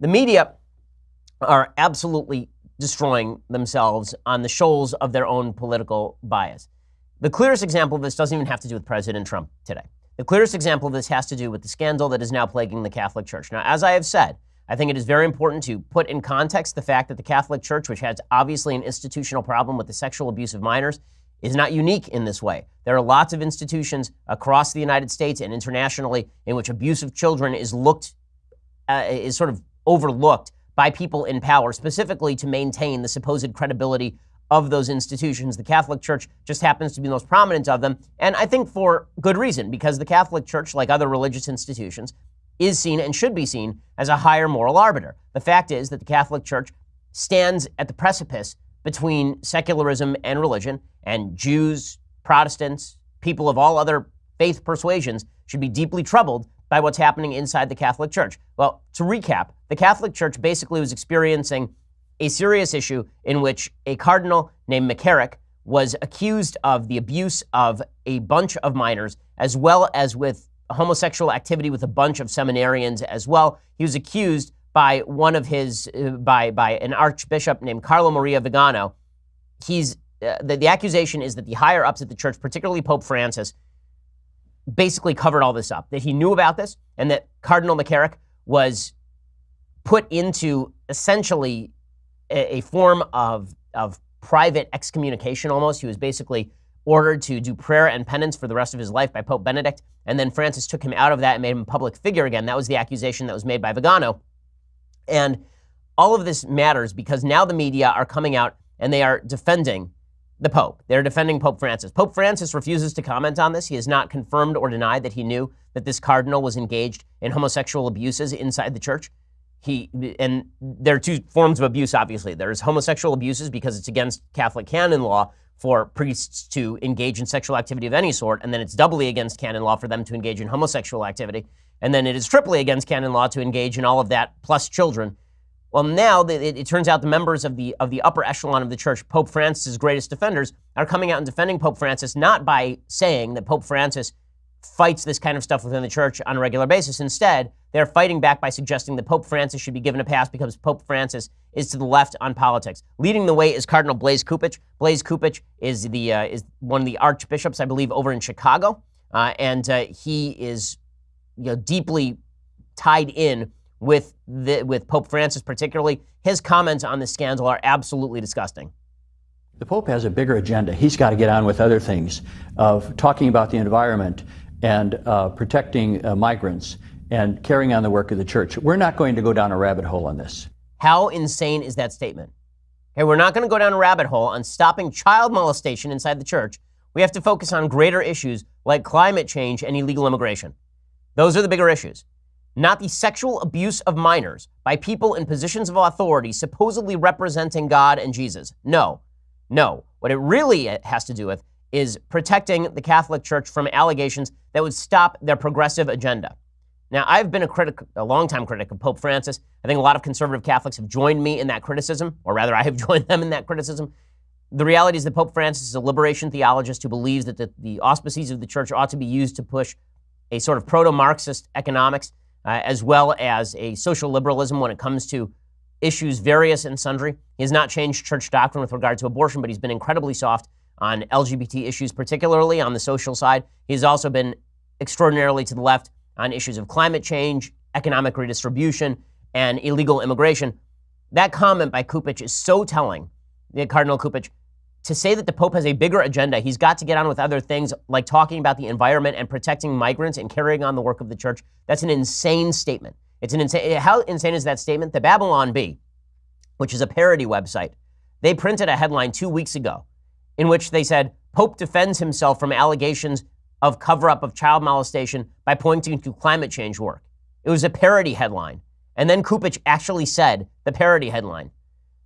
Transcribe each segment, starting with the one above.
the media are absolutely destroying themselves on the shoals of their own political bias. The clearest example of this doesn't even have to do with President Trump today. The clearest example of this has to do with the scandal that is now plaguing the Catholic Church. Now, as I have said, I think it is very important to put in context the fact that the Catholic Church, which has obviously an institutional problem with the sexual abuse of minors, is not unique in this way. There are lots of institutions across the United States and internationally in which abuse of children is looked uh, is sort of overlooked by people in power, specifically to maintain the supposed credibility of those institutions. The Catholic Church just happens to be the most prominent of them, and I think for good reason, because the Catholic Church, like other religious institutions, is seen and should be seen as a higher moral arbiter. The fact is that the Catholic Church stands at the precipice between secularism and religion, and Jews, Protestants, people of all other faith persuasions should be deeply troubled by what's happening inside the Catholic Church. Well, to recap, the Catholic Church basically was experiencing a serious issue in which a cardinal named McCarrick was accused of the abuse of a bunch of minors, as well as with homosexual activity with a bunch of seminarians as well. He was accused by one of his, uh, by, by an archbishop named Carlo Maria Vigano. He's, uh, the, the accusation is that the higher ups at the church, particularly Pope Francis, basically covered all this up, that he knew about this, and that Cardinal McCarrick was put into essentially a, a form of, of private excommunication almost. He was basically ordered to do prayer and penance for the rest of his life by Pope Benedict, and then Francis took him out of that and made him a public figure again. That was the accusation that was made by Vigano. And all of this matters because now the media are coming out and they are defending the Pope. They're defending Pope Francis. Pope Francis refuses to comment on this. He has not confirmed or denied that he knew that this cardinal was engaged in homosexual abuses inside the church. He and there are two forms of abuse. Obviously, there's homosexual abuses because it's against Catholic canon law for priests to engage in sexual activity of any sort, and then it's doubly against canon law for them to engage in homosexual activity, and then it is triply against canon law to engage in all of that plus children. Well, now it, it, turns out the members of the of the upper echelon of the church, Pope Francis' greatest defenders, are coming out and defending Pope Francis not by saying that Pope Francis fights this kind of stuff within the church on a regular basis. Instead, they're fighting back by suggesting that Pope Francis should be given a pass because Pope Francis is to the left on politics. Leading the way is Cardinal Blaise Cupich. Blaise Cupich is the uh, is one of the archbishops, I believe, over in Chicago, uh, and uh, he is you know deeply tied in with, the, with Pope Francis, particularly. His comments on the scandal are absolutely disgusting. The Pope has a bigger agenda. He's got to get on with other things of talking about the environment and uh, protecting uh, migrants and carrying on the work of the church. We're not going to go down a rabbit hole on this. How insane is that statement? Okay, we're not going to go down a rabbit hole on stopping child molestation inside the church. We have to focus on greater issues like climate change and illegal immigration. Those are the bigger issues not the sexual abuse of minors by people in positions of authority supposedly representing God and Jesus. No, no. What it really uh, has to do with is protecting the Catholic Church from allegations that would stop their progressive agenda. Now, I've been a critic, a longtime critic of Pope Francis. I think a lot of conservative Catholics have joined me in that criticism, or rather, I have joined them in that criticism. The reality is that Pope Francis is a liberation theologist who believes that the, the auspices of the church ought to be used to push a sort of proto Marxist economics uh, as well as a social liberalism when it comes to issues various and sundry. He has not changed church doctrine with regard to abortion, but he's been incredibly soft on LGBT issues, particularly on the social side. He's also been extraordinarily to the left on issues of climate change, economic redistribution, and illegal immigration. That comment by Cupich is so telling, Cardinal Cupich, to say that the Pope has a bigger agenda, he's got to get on with other things like talking about the environment and protecting migrants and carrying on the work of the church. That's an insane statement. It's an insane. How insane is that statement? The Babylon Bee, which is a parody website, they printed a headline two weeks ago in which they said Pope defends himself from allegations of cover up of child molestation by pointing to climate change work. It was a parody headline. And then Cupich actually said the parody headline.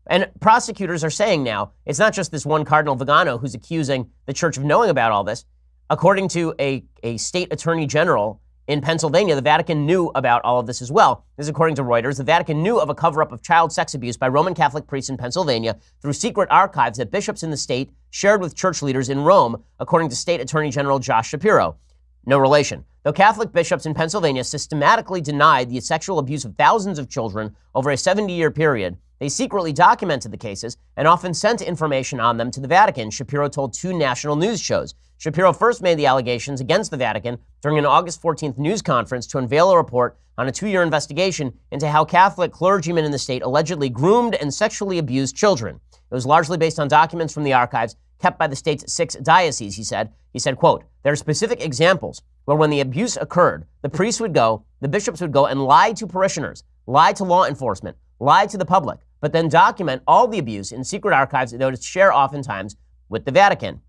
And prosecutors are saying now it's not just this one Cardinal Vigano who's accusing the church of knowing about all this. According to a, a state attorney general in Pennsylvania, the Vatican knew about all of this as well. This is according to Reuters. The Vatican knew of a cover up of child sex abuse by Roman Catholic priests in Pennsylvania through secret archives that bishops in the state shared with church leaders in Rome, according to State Attorney General Josh Shapiro. no relation. Though Catholic bishops in Pennsylvania systematically denied the sexual abuse of thousands of children over a 70 year period, they secretly documented the cases and often sent information on them to the Vatican, Shapiro told two national news shows. Shapiro first made the allegations against the Vatican during an August 14th news conference to unveil a report on a two year investigation into how Catholic clergymen in the state allegedly groomed and sexually abused children. It was largely based on documents from the archives kept by the state's six dioceses, he said. He said, quote, there are specific examples where when the abuse occurred, the priests would go, the bishops would go and lie to parishioners, lie to law enforcement, lie to the public, but then document all the abuse in secret archives that they would share oftentimes with the Vatican.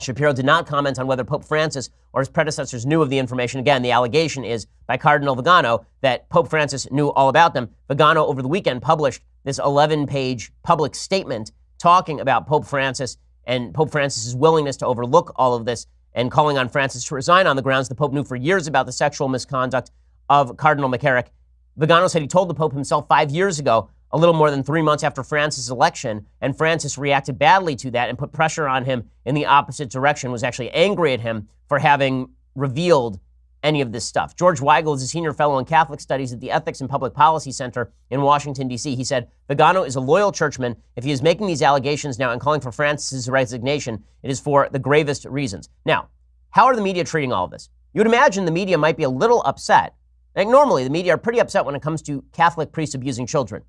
Shapiro did not comment on whether Pope Francis or his predecessors knew of the information. Again, the allegation is by Cardinal Vigano that Pope Francis knew all about them. Vigano, over the weekend, published this 11 page public statement talking about Pope Francis and Pope Francis's willingness to overlook all of this and calling on Francis to resign on the grounds the Pope knew for years about the sexual misconduct of Cardinal McCarrick. Vigano said he told the Pope himself five years ago, a little more than three months after Francis' election, and Francis reacted badly to that and put pressure on him in the opposite direction, was actually angry at him for having revealed any of this stuff. George Weigel is a senior fellow in Catholic Studies at the Ethics and Public Policy Center in Washington, D.C. He said, Vigano is a loyal churchman. If he is making these allegations now and calling for Francis' resignation, it is for the gravest reasons. Now, how are the media treating all of this? You would imagine the media might be a little upset. Like normally, the media are pretty upset when it comes to Catholic priests abusing children.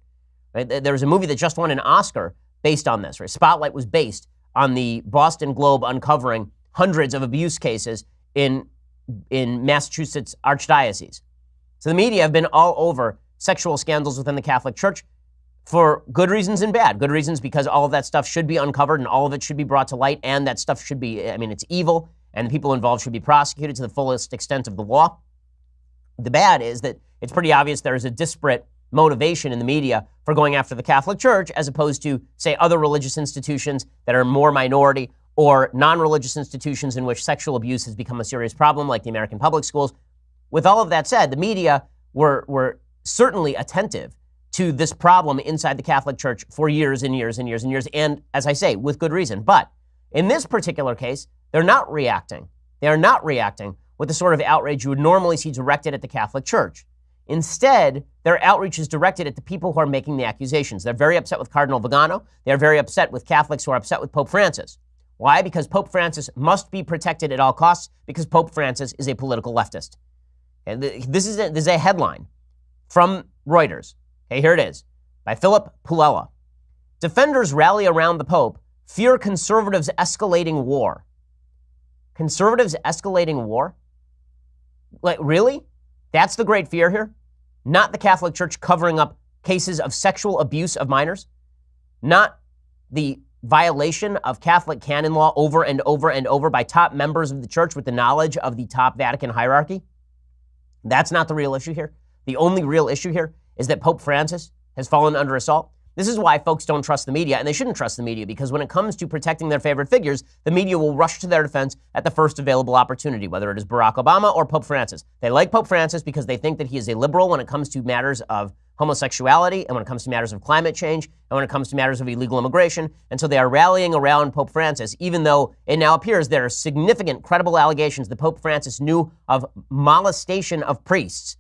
Right? There was a movie that just won an Oscar based on this. Right? Spotlight was based on the Boston Globe uncovering hundreds of abuse cases in in Massachusetts Archdiocese. So the media have been all over sexual scandals within the Catholic Church for good reasons and bad. Good reasons because all of that stuff should be uncovered and all of it should be brought to light, and that stuff should be, I mean, it's evil, and the people involved should be prosecuted to the fullest extent of the law. The bad is that it's pretty obvious there is a disparate motivation in the media for going after the Catholic Church as opposed to, say, other religious institutions that are more minority or non religious institutions in which sexual abuse has become a serious problem, like the American public schools. With all of that said, the media were, were certainly attentive to this problem inside the Catholic Church for years and years and years and years, and as I say, with good reason. But in this particular case, they're not reacting. They are not reacting with the sort of outrage you would normally see directed at the Catholic Church. Instead, their outreach is directed at the people who are making the accusations. They're very upset with Cardinal Vigano. They're very upset with Catholics who are upset with Pope Francis. Why? Because Pope Francis must be protected at all costs because Pope Francis is a political leftist. And this is a, this is a headline from Reuters. Okay, here it is by Philip Pullella. Defenders rally around the Pope, fear conservatives escalating war. Conservatives escalating war? Like, really? That's the great fear here? Not the Catholic Church covering up cases of sexual abuse of minors? Not the violation of Catholic canon law over and over and over by top members of the church with the knowledge of the top Vatican hierarchy? That's not the real issue here. The only real issue here is that Pope Francis has fallen under assault. This is why folks don't trust the media, and they shouldn't trust the media because when it comes to protecting their favorite figures, the media will rush to their defense at the first available opportunity, whether it is Barack Obama or Pope Francis. They like Pope Francis because they think that he is a liberal when it comes to matters of homosexuality and when it comes to matters of climate change and when it comes to matters of illegal immigration. And so they are rallying around Pope Francis, even though it now appears there are significant, credible allegations that Pope Francis knew of molestation of priests,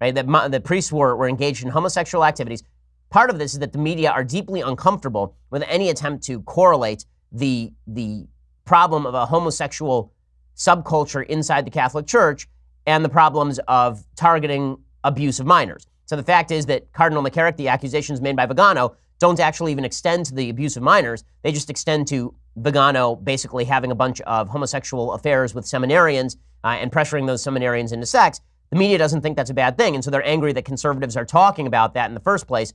right? That the priests were, were engaged in homosexual activities. Part of this is that the media are deeply uncomfortable with any attempt to correlate the, the problem of a homosexual subculture inside the Catholic Church and the problems of targeting abuse of minors. So the fact is that Cardinal McCarrick, the accusations made by Vigano, don't actually even extend to the abuse of minors. They just extend to Vigano basically having a bunch of homosexual affairs with seminarians uh, and pressuring those seminarians into sex. The media doesn't think that's a bad thing, and so they're angry that conservatives are talking about that in the first place.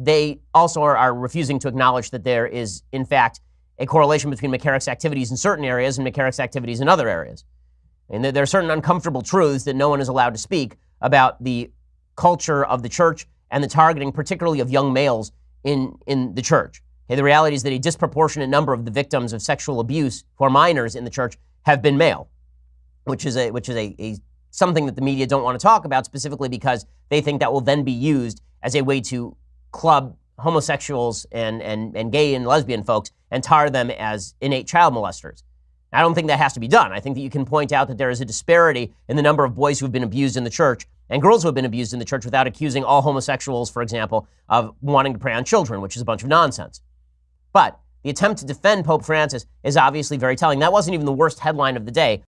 They also are, are refusing to acknowledge that there is, in fact, a correlation between McCarrick's activities in certain areas and McCarrick's activities in other areas. And there are certain uncomfortable truths that no one is allowed to speak about the culture of the church and the targeting, particularly of young males in, in the church. Okay, the reality is that a disproportionate number of the victims of sexual abuse who are minors in the church have been male, which is a which is a, a something that the media don't want to talk about specifically because they think that will then be used as a way to club homosexuals and, and, and gay and lesbian folks and tar them as innate child molesters. I don't think that has to be done. I think that you can point out that there is a disparity in the number of boys who have been abused in the church and girls who have been abused in the church without accusing all homosexuals, for example, of wanting to prey on children, which is a bunch of nonsense. But the attempt to defend Pope Francis is obviously very telling. That wasn't even the worst headline of the day.